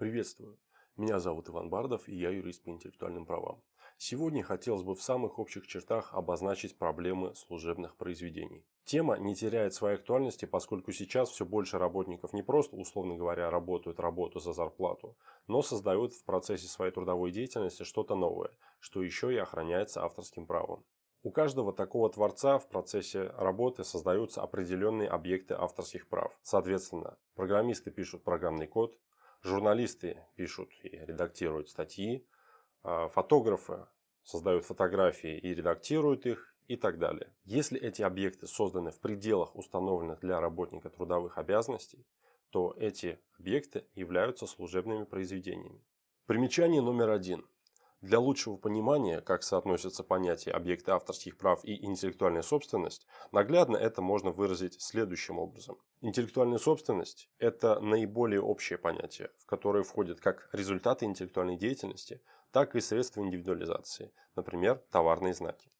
Приветствую! Меня зовут Иван Бардов и я юрист по интеллектуальным правам. Сегодня хотелось бы в самых общих чертах обозначить проблемы служебных произведений. Тема не теряет своей актуальности, поскольку сейчас все больше работников не просто, условно говоря, работают работу за зарплату, но создают в процессе своей трудовой деятельности что-то новое, что еще и охраняется авторским правом. У каждого такого творца в процессе работы создаются определенные объекты авторских прав. Соответственно, программисты пишут программный код, Журналисты пишут и редактируют статьи, а фотографы создают фотографии и редактируют их и так далее. Если эти объекты созданы в пределах установленных для работника трудовых обязанностей, то эти объекты являются служебными произведениями. Примечание номер один. Для лучшего понимания, как соотносятся понятия объекты авторских прав и интеллектуальная собственность, наглядно это можно выразить следующим образом. Интеллектуальная собственность – это наиболее общее понятие, в которое входят как результаты интеллектуальной деятельности, так и средства индивидуализации, например, товарные знаки.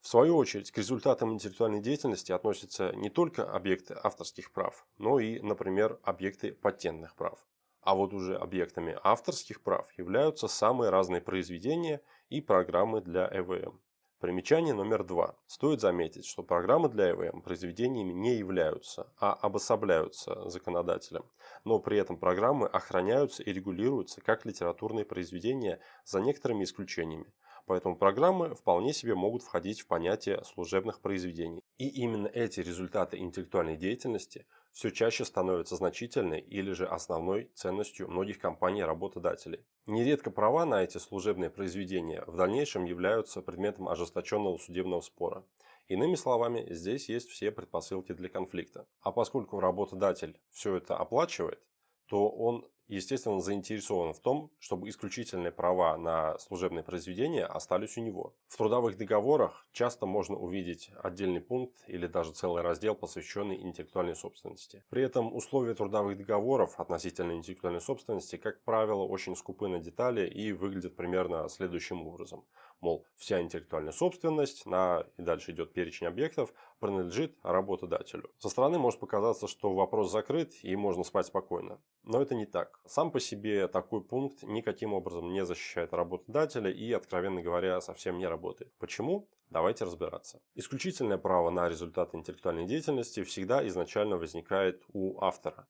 В свою очередь, к результатам интеллектуальной деятельности относятся не только объекты авторских прав, но и, например, объекты патентных прав. А вот уже объектами авторских прав являются самые разные произведения и программы для ЭВМ. Примечание номер два. Стоит заметить, что программы для ЭВМ произведениями не являются, а обособляются законодателем. Но при этом программы охраняются и регулируются как литературные произведения за некоторыми исключениями. Поэтому программы вполне себе могут входить в понятие служебных произведений. И именно эти результаты интеллектуальной деятельности – все чаще становится значительной или же основной ценностью многих компаний-работодателей. Нередко права на эти служебные произведения в дальнейшем являются предметом ожесточенного судебного спора. Иными словами, здесь есть все предпосылки для конфликта. А поскольку работодатель все это оплачивает, то он естественно, заинтересован в том, чтобы исключительные права на служебные произведения остались у него. В трудовых договорах часто можно увидеть отдельный пункт или даже целый раздел, посвященный интеллектуальной собственности. При этом условия трудовых договоров относительно интеллектуальной собственности, как правило, очень скупы на детали и выглядят примерно следующим образом. Мол, вся интеллектуальная собственность на, и дальше идет перечень объектов, принадлежит работодателю. Со стороны может показаться, что вопрос закрыт и можно спать спокойно. Но это не так. Сам по себе такой пункт никаким образом не защищает работодателя и, откровенно говоря, совсем не работает. Почему? Давайте разбираться. Исключительное право на результаты интеллектуальной деятельности всегда изначально возникает у автора.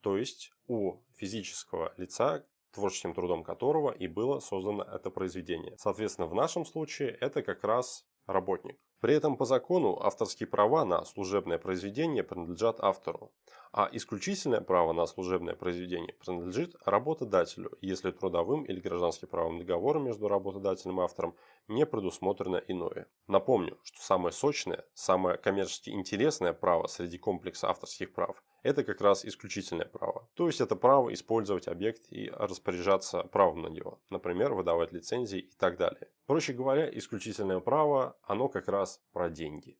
То есть у физического лица, творческим трудом которого и было создано это произведение. Соответственно, в нашем случае это как раз работник. При этом по закону авторские права на служебное произведение принадлежат автору, а исключительное право на служебное произведение принадлежит работодателю, если трудовым или гражданским правом договора между работодателем и автором не предусмотрено иное. Напомню, что самое сочное, самое коммерчески интересное право среди комплекса авторских прав – это как раз исключительное право. То есть это право использовать объект и распоряжаться правом на него, например, выдавать лицензии и так далее. Проще говоря, исключительное право, оно как раз про деньги.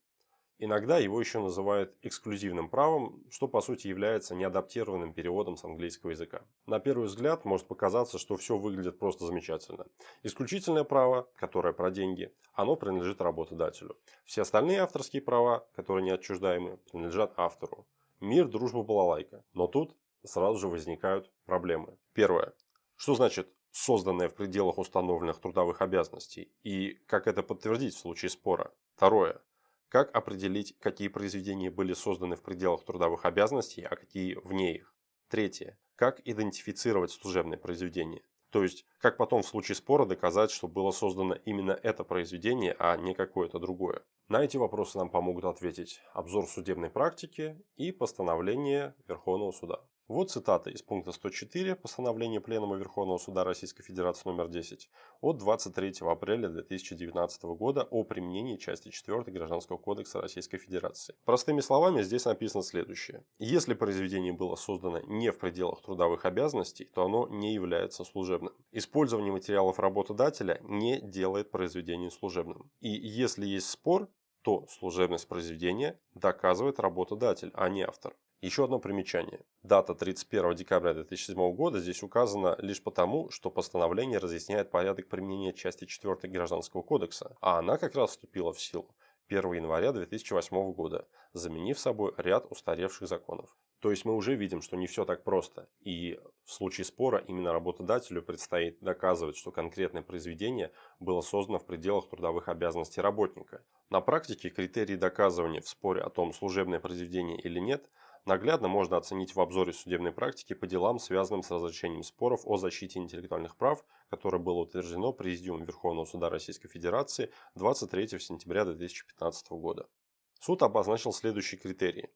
Иногда его еще называют эксклюзивным правом, что по сути является неадаптированным переводом с английского языка. На первый взгляд может показаться, что все выглядит просто замечательно. Исключительное право, которое про деньги, оно принадлежит работодателю. Все остальные авторские права, которые неотчуждаемы, принадлежат автору. Мир, дружба, балалайка. Но тут сразу же возникают проблемы. Первое. Что значит созданное в пределах установленных трудовых обязанностей и как это подтвердить в случае спора? Второе. Как определить, какие произведения были созданы в пределах трудовых обязанностей, а какие вне их? Третье. Как идентифицировать служебное произведение? То есть, как потом в случае спора доказать, что было создано именно это произведение, а не какое-то другое? На эти вопросы нам помогут ответить обзор судебной практики и постановление Верховного суда. Вот цитата из пункта 104 постановления Пленума Верховного Суда Российской Федерации номер 10 от 23 апреля 2019 года о применении части 4 Гражданского кодекса Российской Федерации. Простыми словами здесь написано следующее. Если произведение было создано не в пределах трудовых обязанностей, то оно не является служебным. Использование материалов работодателя не делает произведение служебным. И если есть спор, то служебность произведения доказывает работодатель, а не автор. Еще одно примечание. Дата 31 декабря 2007 года здесь указана лишь потому, что постановление разъясняет порядок применения части 4 Гражданского кодекса, а она как раз вступила в силу 1 января 2008 года, заменив собой ряд устаревших законов. То есть мы уже видим, что не все так просто. И В случае спора именно работодателю предстоит доказывать, что конкретное произведение было создано в пределах трудовых обязанностей работника. На практике критерии доказывания в споре о том, служебное произведение или нет, наглядно можно оценить в обзоре судебной практики по делам, связанным с разрешением споров о защите интеллектуальных прав, которое было утверждено Президиумом Верховного Суда Российской Федерации 23 сентября 2015 года. Суд обозначил следующие критерии.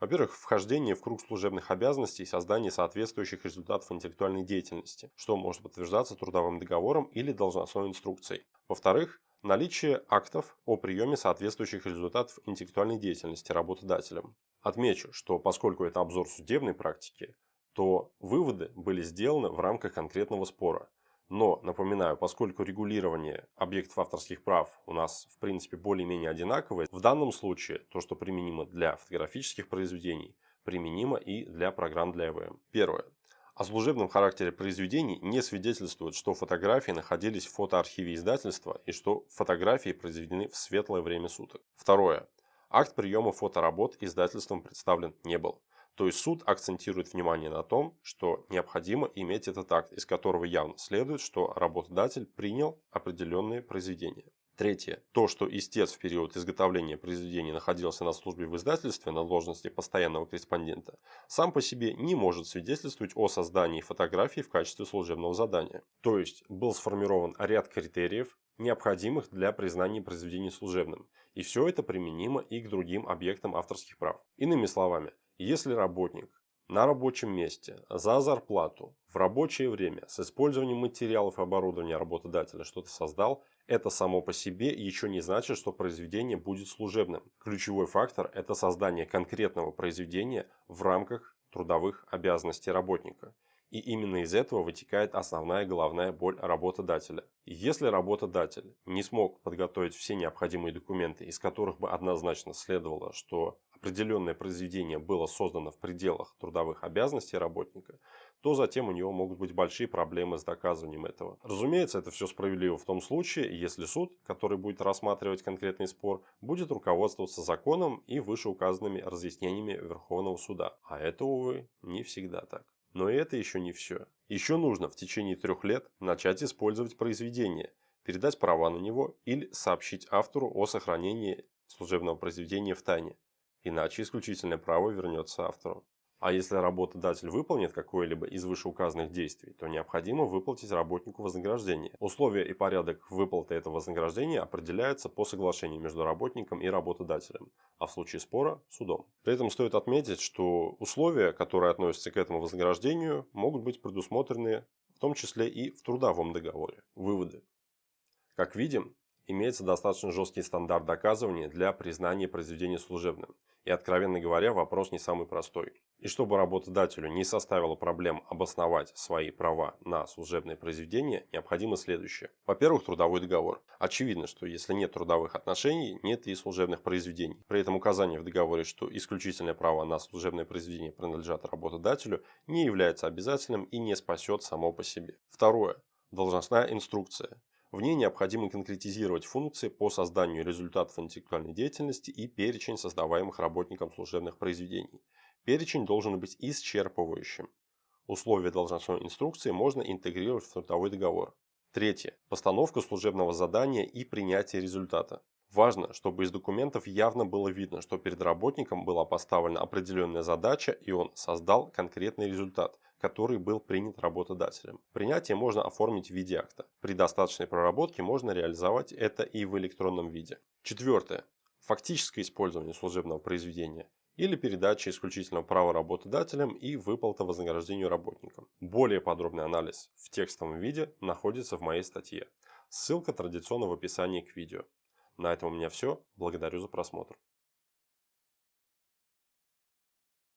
Во-первых, вхождение в круг служебных обязанностей и создание соответствующих результатов интеллектуальной деятельности, что может подтверждаться трудовым договором или должностной инструкцией. Во-вторых, наличие актов о приеме соответствующих результатов интеллектуальной деятельности работодателем. Отмечу, что поскольку это обзор судебной практики, то выводы были сделаны в рамках конкретного спора, но, напоминаю, поскольку регулирование объектов авторских прав у нас в принципе более-менее одинаковое, в данном случае то, что применимо для фотографических произведений, применимо и для программ для ЭВМ. Первое. О служебном характере произведений не свидетельствует, что фотографии находились в фотоархиве издательства и что фотографии произведены в светлое время суток. Второе. Акт приема фоторабот издательством представлен не был. То есть суд акцентирует внимание на том, что необходимо иметь этот акт, из которого явно следует, что работодатель принял определенные произведения. Третье. То, что истец в период изготовления произведения находился на службе в издательстве на должности постоянного корреспондента, сам по себе не может свидетельствовать о создании фотографии в качестве служебного задания. То есть был сформирован ряд критериев, необходимых для признания произведения служебным. И все это применимо и к другим объектам авторских прав. Иными словами, если работник на рабочем месте за зарплату в рабочее время с использованием материалов и оборудования работодателя что-то создал, это само по себе еще не значит, что произведение будет служебным. Ключевой фактор – это создание конкретного произведения в рамках трудовых обязанностей работника. И именно из этого вытекает основная головная боль работодателя. Если работодатель не смог подготовить все необходимые документы, из которых бы однозначно следовало, что определенное произведение было создано в пределах трудовых обязанностей работника, то затем у него могут быть большие проблемы с доказыванием этого. Разумеется, это все справедливо в том случае, если суд, который будет рассматривать конкретный спор, будет руководствоваться законом и вышеуказанными разъяснениями Верховного суда. А это, увы, не всегда так. Но это еще не все. Еще нужно в течение трех лет начать использовать произведение, передать права на него или сообщить автору о сохранении служебного произведения в тайне иначе исключительное право вернется автору. А если работодатель выполнит какое-либо из вышеуказанных действий, то необходимо выплатить работнику вознаграждение. Условия и порядок выплаты этого вознаграждения определяются по соглашению между работником и работодателем, а в случае спора – судом. При этом стоит отметить, что условия, которые относятся к этому вознаграждению, могут быть предусмотрены в том числе и в трудовом договоре. Выводы. Как видим, имеется достаточно жесткий стандарт доказывания для признания произведения служебным. И, откровенно говоря, вопрос не самый простой. И чтобы работодателю не составило проблем обосновать свои права на служебное произведение, необходимо следующее. Во-первых, трудовой договор. Очевидно, что если нет трудовых отношений, нет и служебных произведений. При этом указание в договоре, что исключительное право на служебное произведение принадлежат работодателю, не является обязательным и не спасет само по себе. Второе. Должностная инструкция. В ней необходимо конкретизировать функции по созданию результатов интеллектуальной деятельности и перечень создаваемых работником служебных произведений. Перечень должен быть исчерпывающим. Условия должностной инструкции можно интегрировать в трудовой договор. Третье. Постановка служебного задания и принятие результата. Важно, чтобы из документов явно было видно, что перед работником была поставлена определенная задача и он создал конкретный результат, который был принят работодателем. Принятие можно оформить в виде акта. При достаточной проработке можно реализовать это и в электронном виде. Четвертое. Фактическое использование служебного произведения или передача исключительного права работодателям и выплата вознаграждению работникам. Более подробный анализ в текстовом виде находится в моей статье. Ссылка традиционно в описании к видео. На этом у меня все. Благодарю за просмотр.